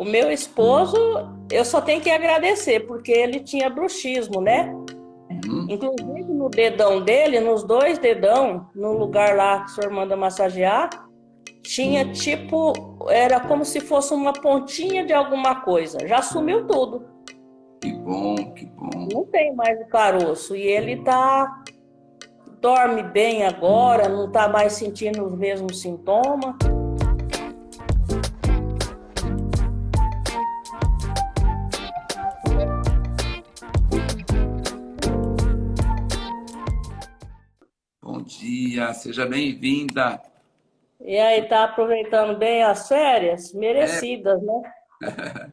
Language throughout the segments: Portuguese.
O meu esposo, eu só tenho que agradecer, porque ele tinha bruxismo, né? Uhum. Inclusive no dedão dele, nos dois dedão, no lugar lá que o senhor manda massagear, tinha tipo, era como se fosse uma pontinha de alguma coisa. Já sumiu tudo. Que bom, que bom. Não tem mais o caroço. E ele tá. Dorme bem agora, não tá mais sentindo os mesmos sintomas. Dia, seja bem-vinda. E aí, tá aproveitando bem as férias? Merecidas, é. né?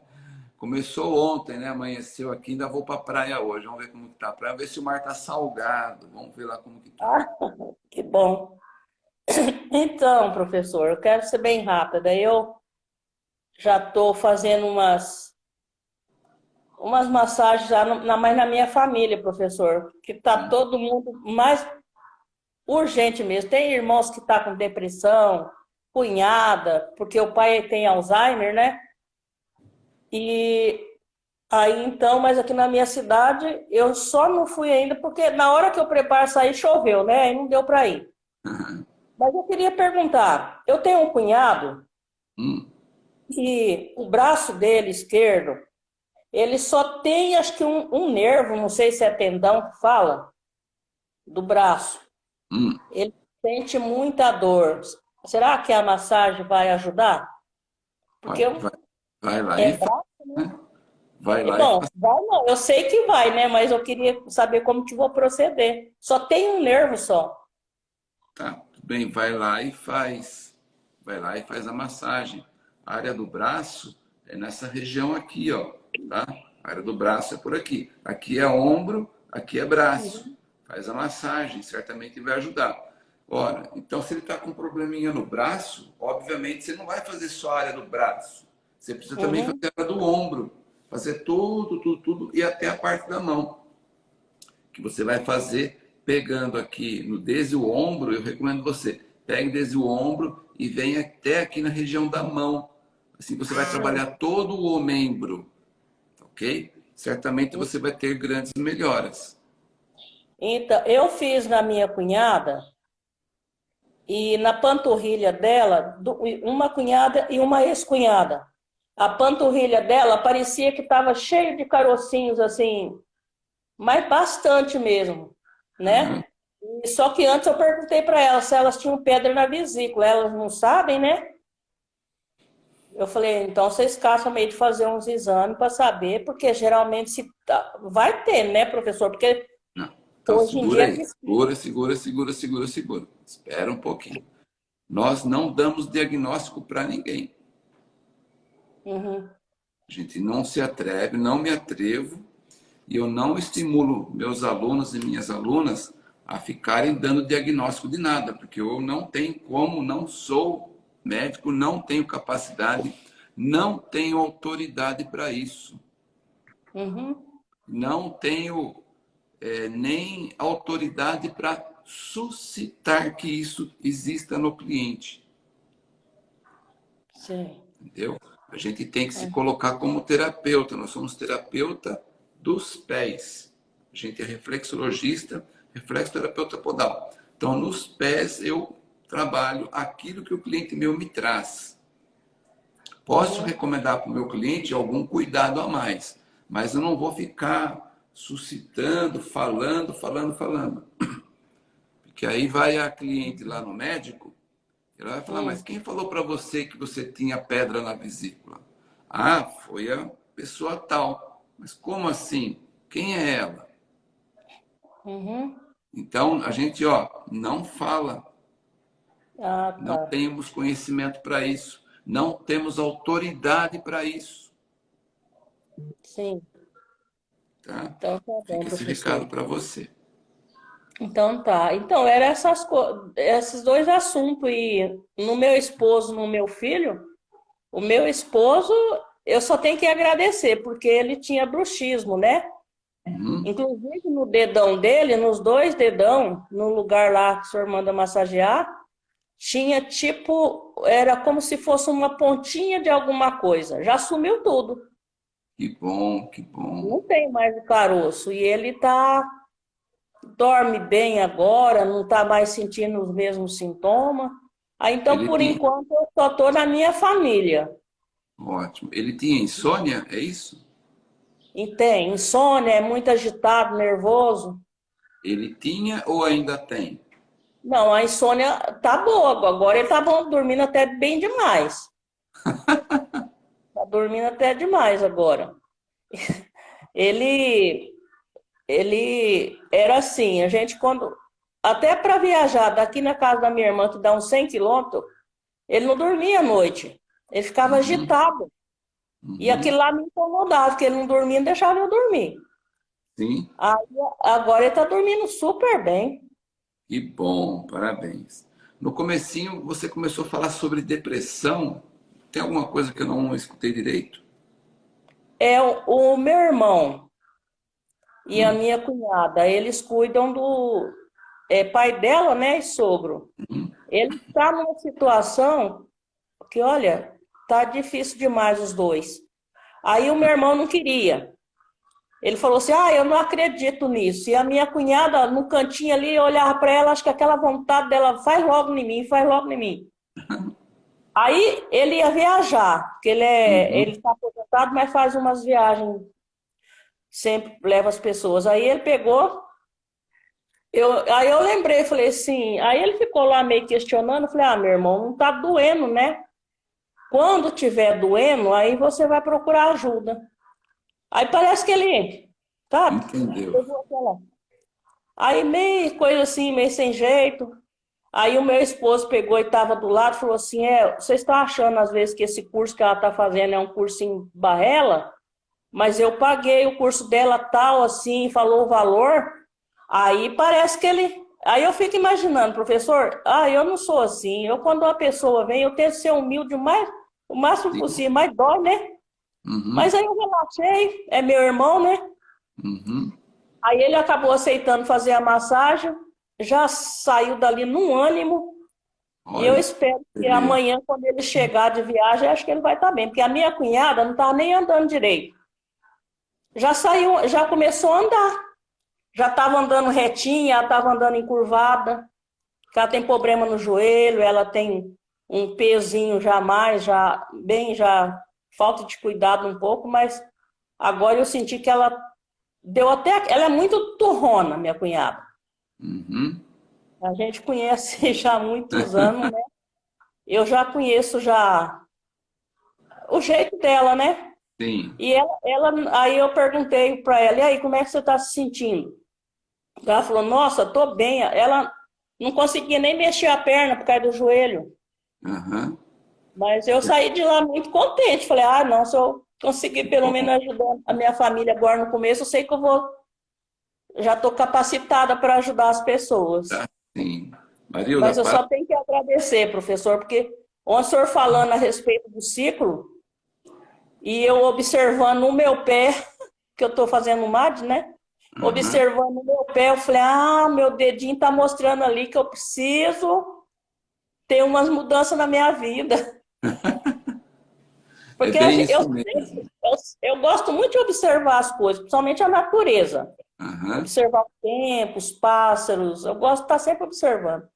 Começou ontem, né? Amanheceu aqui, ainda vou para a praia hoje. Vamos ver como que tá a praia, ver se o mar tá salgado. Vamos ver lá como que tá. Ah, que bom. Então, professor, eu quero ser bem rápida. Eu já estou fazendo umas umas massagens já na, mais na minha família, professor, que tá hum. todo mundo mais urgente mesmo. Tem irmãos que tá com depressão, cunhada, porque o pai tem Alzheimer, né? E aí então, mas aqui na minha cidade, eu só não fui ainda, porque na hora que eu preparo sair, choveu, né? Aí não deu para ir. Uhum. Mas eu queria perguntar, eu tenho um cunhado hum. e o braço dele esquerdo, ele só tem acho que um, um nervo, não sei se é tendão que fala, do braço. Hum. Ele sente muita dor. Será que a massagem vai ajudar? Porque vai, eu... vai. Vai lá é e faz, né? Vai lá Bom, e vai não. Eu sei que vai, né? Mas eu queria saber como que vou proceder. Só tem um nervo só. Tá, tudo bem. Vai lá e faz. Vai lá e faz a massagem. A área do braço é nessa região aqui, ó. Tá? A área do braço é por aqui. Aqui é ombro, aqui é braço. Uhum. Faz a massagem, certamente vai ajudar. Ora, então se ele está com um probleminha no braço, obviamente você não vai fazer só a área do braço. Você precisa também uhum. fazer a do ombro, fazer tudo, tudo, tudo e até a parte da mão. Que você vai fazer pegando aqui no desde o ombro, eu recomendo você, pegue desde o ombro e venha até aqui na região da mão. Assim você vai trabalhar todo o membro, ok? Certamente você vai ter grandes melhoras. Então, eu fiz na minha cunhada e na panturrilha dela, uma cunhada e uma ex-cunhada a panturrilha dela parecia que estava cheio de carocinhos, assim, mas bastante mesmo, né? Uhum. só que antes eu perguntei para elas se elas tinham pedra na vesícula. Elas não sabem, né? Eu falei, então vocês caçam meio de fazer uns exames para saber, porque geralmente se tá... vai ter, né, professor? Porque. Então, hoje segura. Aí. Segura, segura, segura, segura, segura. Espera um pouquinho. Nós não damos diagnóstico para ninguém. Uhum. A gente não se atreve, não me atrevo, e eu não estimulo meus alunos e minhas alunas a ficarem dando diagnóstico de nada, porque eu não tenho como, não sou médico, não tenho capacidade, não tenho autoridade para isso. Uhum. Não tenho é, nem autoridade para suscitar que isso exista no cliente. Sim. Entendeu? A gente tem que se é. colocar como terapeuta. Nós somos terapeuta dos pés. A gente é reflexologista, reflexoterapeuta podal. Então, nos pés, eu trabalho aquilo que o cliente meu me traz. Posso uhum. recomendar para o meu cliente algum cuidado a mais, mas eu não vou ficar suscitando, falando, falando, falando. Porque aí vai a cliente lá no médico, ele vai falar, mas quem falou para você que você tinha pedra na vesícula? Ah, foi a pessoa tal. Mas como assim? Quem é ela? Uhum. Então, a gente, ó, não fala. Ah, tá. Não temos conhecimento para isso. Não temos autoridade para isso. Sim. Tá? Então, tá bom, Fica esse recado para você. Então tá. Então, eram essas, esses dois assuntos. E no meu esposo, no meu filho, o meu esposo, eu só tenho que agradecer, porque ele tinha bruxismo, né? Uhum. Inclusive no dedão dele, nos dois dedão, no lugar lá que o senhor manda massagear, tinha tipo, era como se fosse uma pontinha de alguma coisa. Já sumiu tudo. Que bom, que bom. Não tem mais o caroço. E ele tá dorme bem agora, não está mais sentindo os mesmos sintomas. Aí, então, ele por tinha... enquanto, eu só estou na minha família. Ótimo. Ele tinha insônia, é isso? E tem. Insônia, é muito agitado, nervoso. Ele tinha ou ainda tem? Não, a insônia tá boa. Agora ele tá bom, dormindo até bem demais. dormindo até demais agora. Ele, ele era assim, a gente quando... Até para viajar daqui na casa da minha irmã, que dá uns 100 quilômetros, ele não dormia à noite. Ele ficava uhum. agitado. Uhum. E aquilo lá me incomodava, porque ele não dormia, não deixava eu dormir. Sim. Aí, agora ele está dormindo super bem. Que bom, parabéns. No comecinho, você começou a falar sobre depressão. Tem alguma coisa que eu não escutei direito? É o, o meu irmão e hum. a minha cunhada, eles cuidam do é, pai dela, né, e sogro. Hum. Ele está numa situação que, olha, tá difícil demais os dois. Aí o meu irmão não queria. Ele falou assim, ah, eu não acredito nisso. E a minha cunhada, no cantinho ali, olhava para ela, acho que aquela vontade dela, faz logo em mim, faz logo em mim. Aí ele ia viajar, porque ele é, uhum. ele está aposentado, mas faz umas viagens, sempre leva as pessoas. Aí ele pegou, eu, aí eu lembrei, falei assim, aí ele ficou lá meio questionando, falei, ah, meu irmão, não tá doendo, né? Quando tiver doendo, aí você vai procurar ajuda. Aí parece que ele, sabe? Entendeu. Aí meio coisa assim, meio sem jeito. Aí o meu esposo pegou e estava do lado e falou assim, é, vocês estão achando às vezes que esse curso que ela está fazendo é um curso em Barrela? Mas eu paguei o curso dela tal, assim, falou o valor. Aí parece que ele... Aí eu fico imaginando, professor, ah, eu não sou assim. Eu, quando uma pessoa vem, eu tento ser humilde o, mais, o máximo Sim. possível, mas dói, né? Uhum. Mas aí eu relaxei, é meu irmão, né? Uhum. Aí ele acabou aceitando fazer a massagem, já saiu dali num ânimo. Olha, e eu espero que amanhã, quando ele chegar de viagem, acho que ele vai estar bem. Porque a minha cunhada não estava nem andando direito. Já saiu, já começou a andar. Já estava andando retinha, ela estava andando encurvada. Ela tem problema no joelho, ela tem um pezinho já mais, já bem já falta de cuidado um pouco, mas agora eu senti que ela deu até... Ela é muito turrona, minha cunhada. Uhum. A gente conhece já há muitos anos, né? Eu já conheço já o jeito dela, né? Sim. E ela, ela aí eu perguntei para ela, e aí, como é que você está se sentindo? Ela falou, nossa, tô bem. Ela não conseguia nem mexer a perna por causa do joelho. Uhum. Mas eu saí de lá muito contente. Falei, ah, não, se eu conseguir pelo menos ajudar a minha família agora no começo, eu sei que eu vou... Já estou capacitada para ajudar as pessoas. Ah, sim. Marilda, Mas eu para... só tenho que agradecer, professor, porque o senhor falando a respeito do ciclo, e eu observando o meu pé, que eu estou fazendo MAD, né? Uhum. Observando o meu pé, eu falei, ah, meu dedinho está mostrando ali que eu preciso ter umas mudanças na minha vida. Porque é eu, eu, eu, gosto muito de observar as coisas, principalmente a natureza. Uhum. Observar o tempo, os pássaros, eu gosto de estar sempre observando.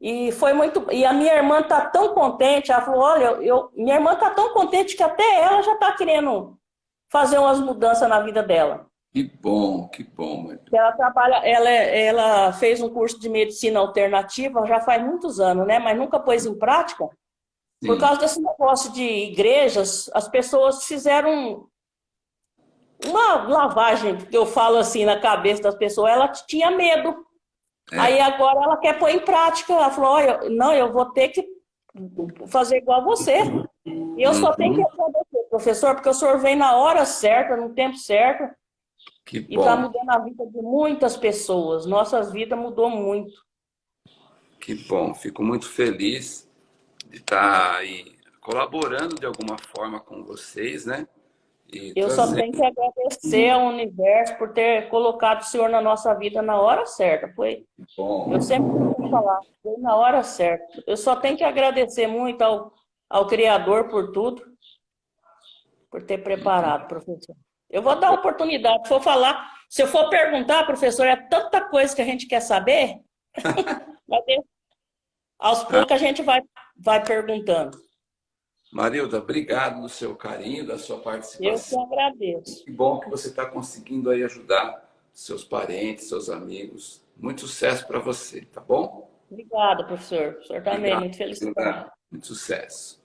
E foi muito. E a minha irmã está tão contente, ela falou: olha, eu, minha irmã está tão contente que até ela já está querendo fazer umas mudanças na vida dela. Que bom, que bom. Ela trabalha, ela, ela fez um curso de medicina alternativa já faz muitos anos, né? Mas nunca pôs em prática. Sim. Por causa desse negócio de igrejas, as pessoas fizeram uma lavagem, que eu falo assim, na cabeça das pessoas, ela tinha medo. É. Aí agora ela quer pôr em prática. Ela falou, olha, não, eu vou ter que fazer igual a você. E eu só tenho que uhum. agradecer, professor, porque o senhor vem na hora certa, no tempo certo. Que e está mudando a vida de muitas pessoas. Nossas vidas mudou muito. Que bom, fico muito feliz de estar tá aí colaborando de alguma forma com vocês, né? Eu só tenho que agradecer ao universo por ter colocado o Senhor na nossa vida na hora certa. Foi, Bom. eu sempre vou falar, foi na hora certa. Eu só tenho que agradecer muito ao, ao Criador por tudo, por ter preparado, professor. Eu vou dar oportunidade, se for falar, se eu for perguntar, professor, é tanta coisa que a gente quer saber, aos poucos a gente vai, vai perguntando. Marilda, obrigado do seu carinho, da sua participação. Eu que agradeço. Que bom que você está conseguindo aí ajudar seus parentes, seus amigos. Muito sucesso para você, tá bom? Obrigada, professor. O senhor também, muito feliz. Muito sucesso.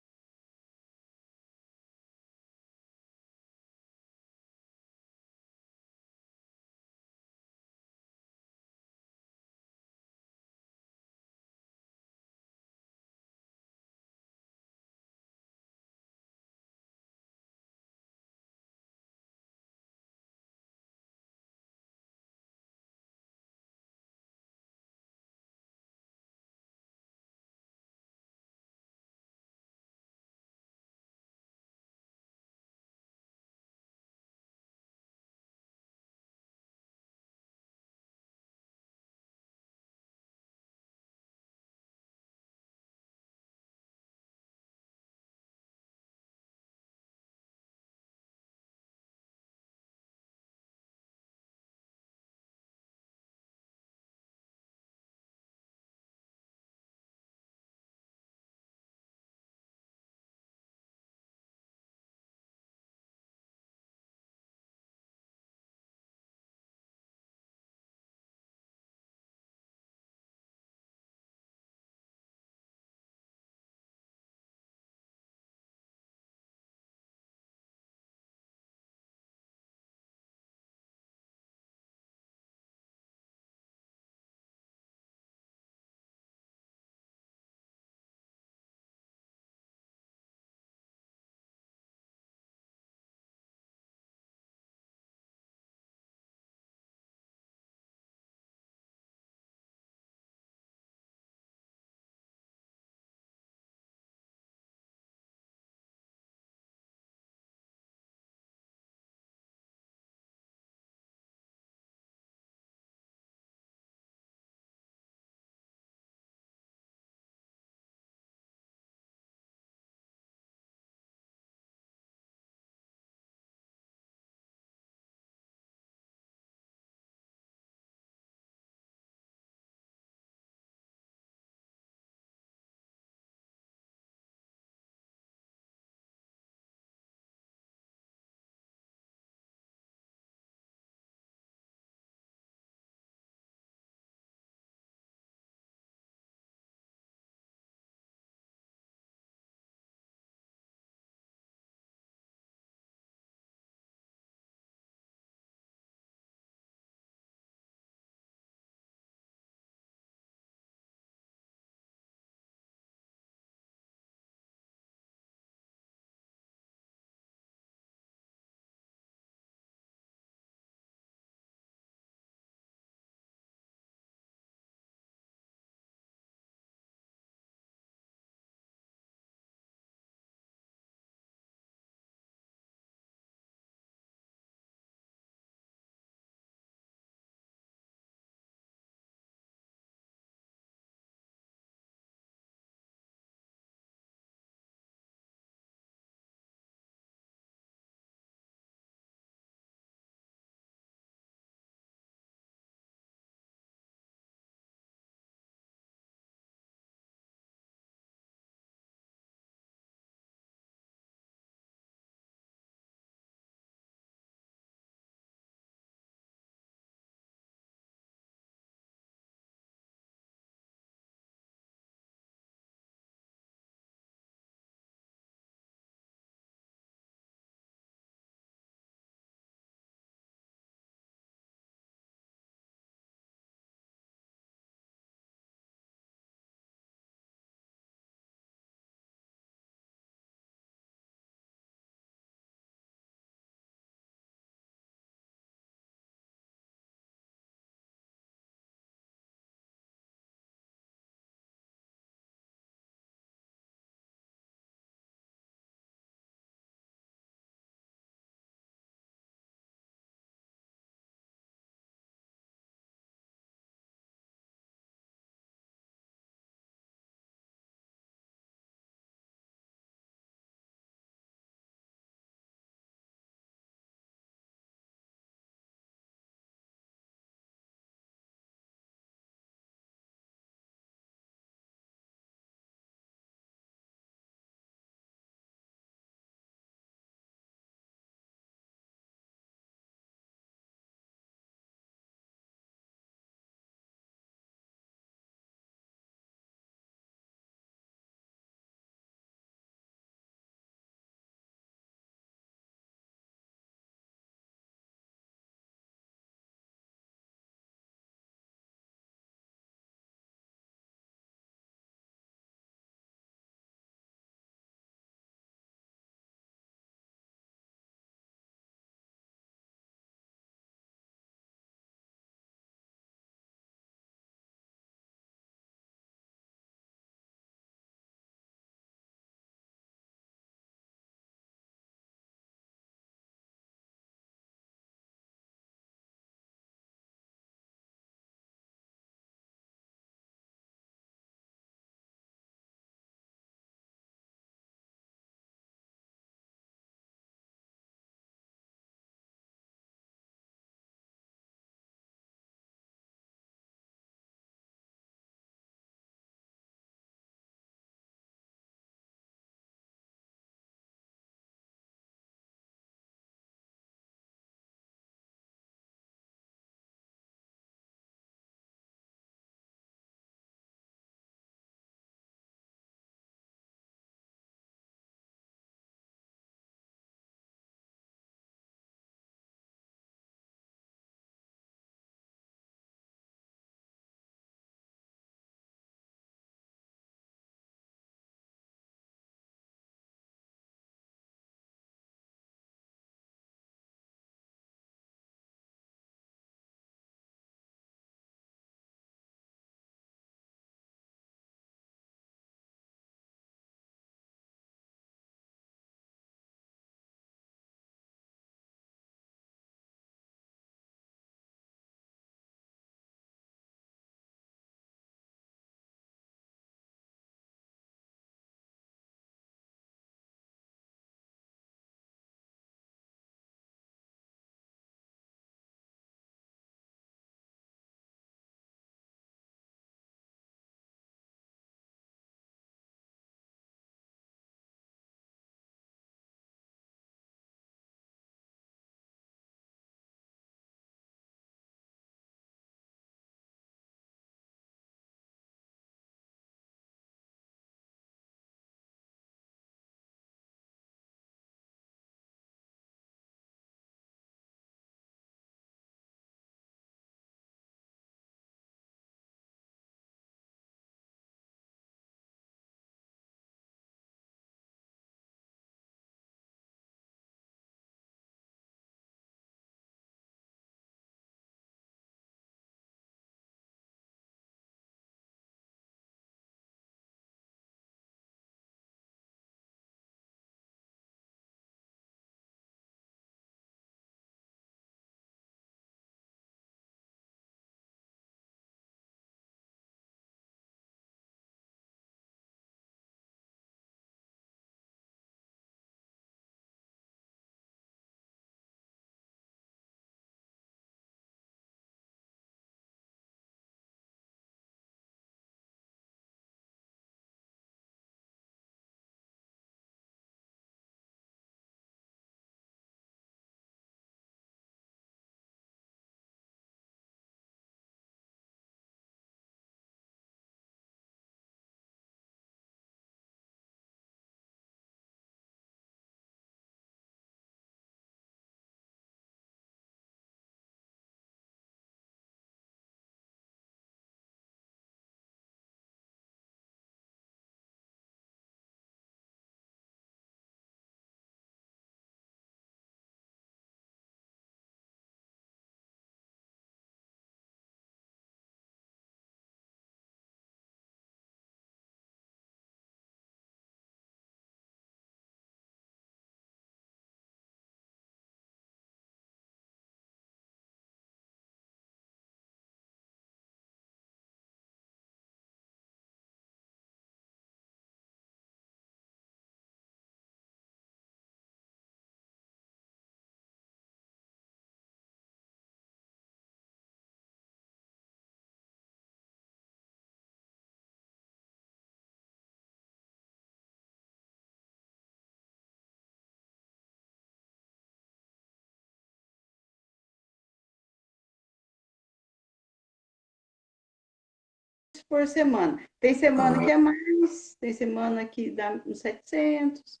Por semana. Tem semana que é mais, tem semana que dá uns 700.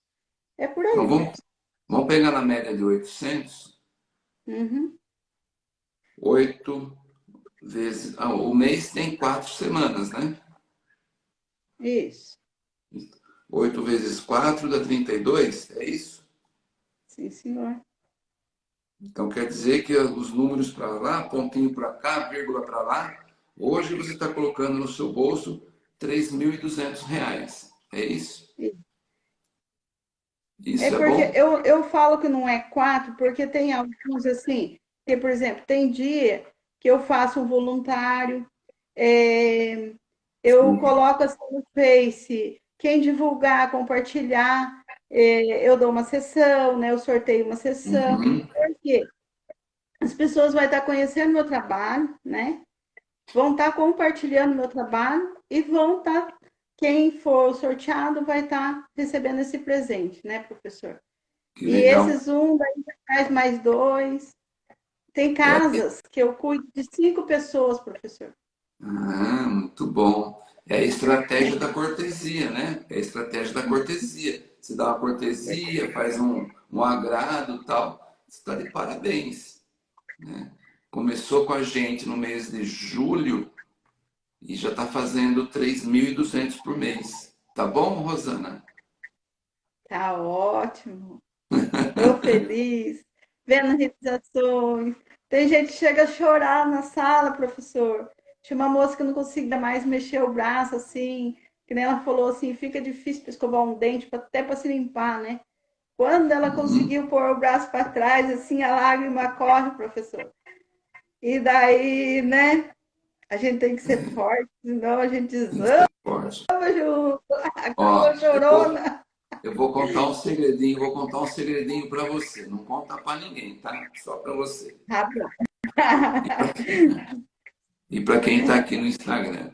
É por aí. Então, vamos, vamos pegar na média de 800. Uhum. 8 vezes... Ah, o mês tem quatro semanas, né? Isso. 8 vezes 4 dá 32, é isso? Sim, senhor. Então quer dizer que os números para lá, pontinho para cá, vírgula para lá, hoje você está colocando no seu bolso R$ 3.200. É isso? Isso é, é porque bom? Eu, eu falo que não é quatro, porque tem alguns assim, que, por exemplo, tem dia que eu faço um voluntário, é, eu Sim. coloco assim no Face, quem divulgar, compartilhar, é, eu dou uma sessão, né? Eu sorteio uma sessão. Uhum. Porque as pessoas vão estar conhecendo meu trabalho, né? Vão estar compartilhando meu trabalho e vão estar, quem for sorteado vai estar recebendo esse presente, né, professor? Que e legal. esses um daí faz mais dois. Tem casas que eu cuido de cinco pessoas, professor. Ah, muito bom. É a estratégia da cortesia, né? É a estratégia da cortesia. Você dá uma cortesia, faz um, um agrado tal. Você está de parabéns. Né? Começou com a gente no mês de julho e já está fazendo 3.200 por mês. Tá bom, Rosana? Tá ótimo. Estou feliz. Vendo realizações. Tem gente que chega a chorar na sala, professor. Tinha uma moça que não conseguia mais mexer o braço assim, que nem ela falou assim, fica difícil para escovar um dente, até para se limpar, né? Quando ela uhum. conseguiu pôr o braço para trás, assim, a lágrima corre, professor. E daí, né? A gente tem que ser uhum. forte, senão a gente desama junto. Ó, chorona. Eu vou, eu vou contar um segredinho, vou contar um segredinho para você. Não conta para ninguém, tá? Só para você. Tá bom. E para quem está aqui no Instagram,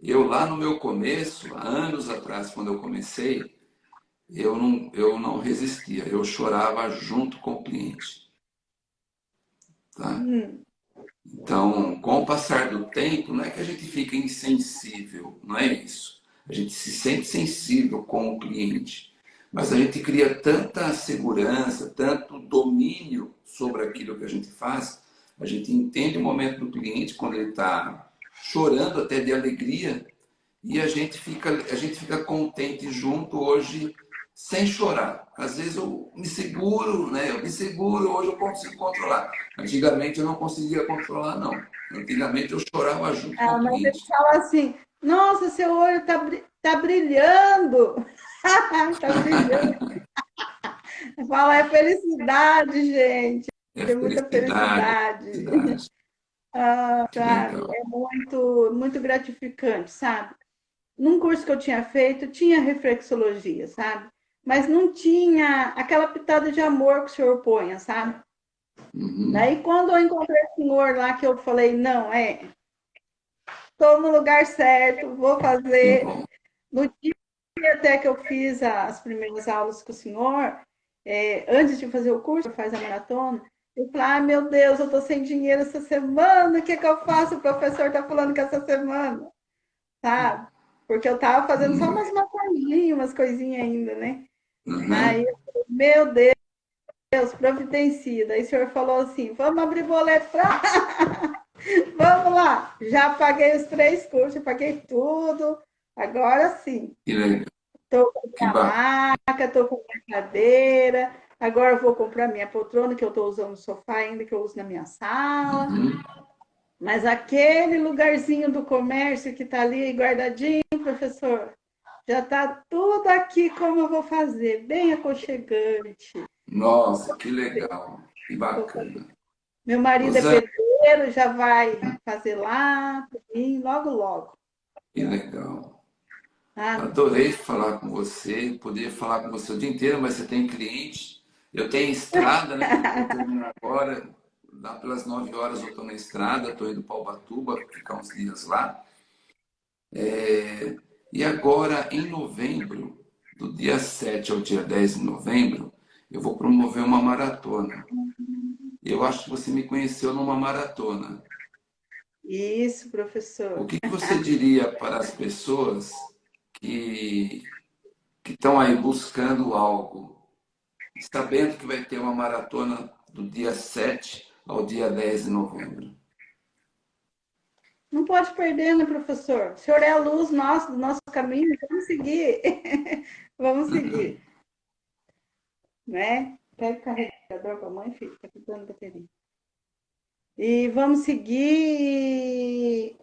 eu lá no meu começo, há anos atrás, quando eu comecei, eu não, eu não resistia, eu chorava junto com o cliente. Tá? Hum. Então, com o passar do tempo, não é que a gente fica insensível, não é isso. A gente se sente sensível com o cliente, mas a gente cria tanta segurança, tanto domínio sobre aquilo que a gente faz, a gente entende o momento do cliente quando ele está chorando até de alegria e a gente fica, a gente fica contente junto hoje sem chorar. Às vezes eu me seguro, né? Eu me seguro, hoje eu consigo controlar. Antigamente eu não conseguia controlar, não. Antigamente eu chorava junto ah, com o cliente. Mas ele fala assim, nossa, seu olho está tá brilhando. Está brilhando. Fala, é felicidade, gente. É Tem muita felicidade. felicidade. ah, sabe? É muito, muito gratificante, sabe? Num curso que eu tinha feito, tinha reflexologia, sabe? Mas não tinha aquela pitada de amor que o senhor põe, sabe? Uhum. Daí, quando eu encontrei o senhor lá, que eu falei, não, é, estou no lugar certo, vou fazer. Uhum. No dia até que eu fiz as primeiras aulas com o senhor, é, antes de fazer o curso, faz a maratona, eu falei, ah, meu Deus, eu estou sem dinheiro essa semana, o que, que eu faço? O professor está falando que essa semana, sabe? Porque eu estava fazendo só umas maconhinhas, umas coisinhas ainda, né? Uhum. Aí eu falei, meu Deus, Deus, providencia. Daí o senhor falou assim, vamos abrir boleto para... vamos lá. Já paguei os três cursos, paguei tudo. Agora sim. Estou com a maca, estou com a cadeira Agora eu vou comprar minha poltrona, que eu estou usando no sofá ainda, que eu uso na minha sala. Uhum. Mas aquele lugarzinho do comércio que está ali guardadinho, professor, já está tudo aqui como eu vou fazer, bem aconchegante. Nossa, que legal, que bacana. Meu marido é pedreiro, já vai fazer lá, mim, logo, logo. Que legal. Ah, Adorei falar com você, poder falar com você o dia inteiro, mas você tem cliente eu tenho estrada, né? Agora. Lá pelas 9 horas eu estou na estrada, estou indo para Ubatuba, ficar uns dias lá. É... E agora, em novembro, do dia 7 ao dia 10 de novembro, eu vou promover uma maratona. Eu acho que você me conheceu numa maratona. Isso, professor. O que, que você diria para as pessoas que, que estão aí buscando algo, sabendo que vai ter uma maratona do dia 7 ao dia 10 de novembro? Não pode perder, né, professor? O senhor é a luz nossa, do nosso caminho, vamos seguir. vamos seguir. né? Pega o carregador para a mãe, filho, está ficando bateria. E vamos seguir.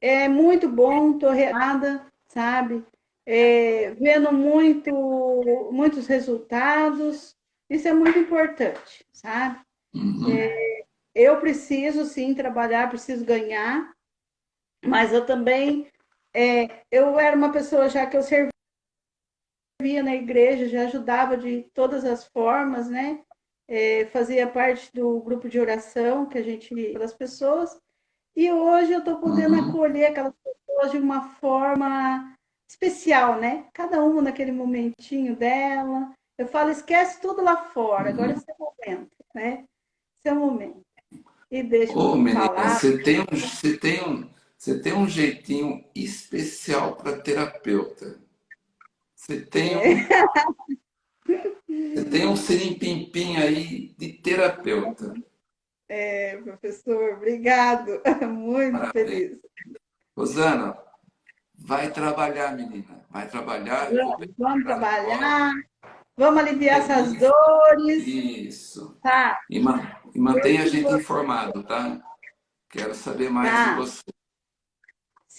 É muito bom, estou reada, sabe? É, vendo muito, muitos resultados. Isso é muito importante, sabe? Uhum. É, eu preciso, sim, trabalhar, preciso ganhar, mas eu também... É, eu era uma pessoa já que eu servia na igreja, já ajudava de todas as formas, né? é, fazia parte do grupo de oração que a gente das pessoas e hoje eu estou podendo uhum. acolher aquelas pessoas de uma forma especial, né? Cada uma naquele momentinho dela. Eu falo, esquece tudo lá fora, uhum. agora é o momento, né? Esse é o momento. E deixa Ô, menina, falar. Você tem, um, você, tem um, você tem um jeitinho especial para terapeuta. Você tem um... É. Você tem um sirim-pim-pim aí de terapeuta. É, professor, obrigado. Muito Parabéns. feliz. Rosana, vai trabalhar, menina. Vai trabalhar. Vamos, vamos trabalhar. Vamos aliviar é essas isso. dores. Isso. Tá. E, ma e mantenha a gente informado, tá? Quero saber mais tá. de você.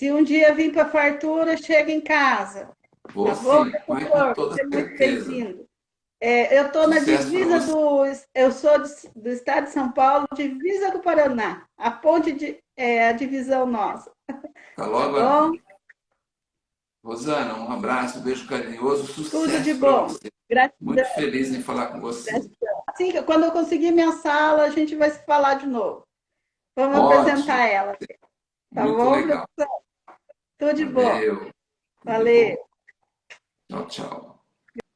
Se um dia vir para a fartura, chega em casa. Vou tá sim, bom, com toda certeza. É, eu estou na divisa do. Eu sou do estado de São Paulo, divisa do Paraná. A ponte de. É a divisão nossa. Tá logo. Tá bom? Rosana, um abraço, um beijo carinhoso, sucesso. Tudo de bom. Gratidão. Muito feliz em falar com você. Gratidão. Assim, quando eu conseguir minha sala, a gente vai se falar de novo. Vamos Ótimo. apresentar ela. Tá Muito bom, legal. Tudo de Valeu. bom. Valeu. Tchau, tchau.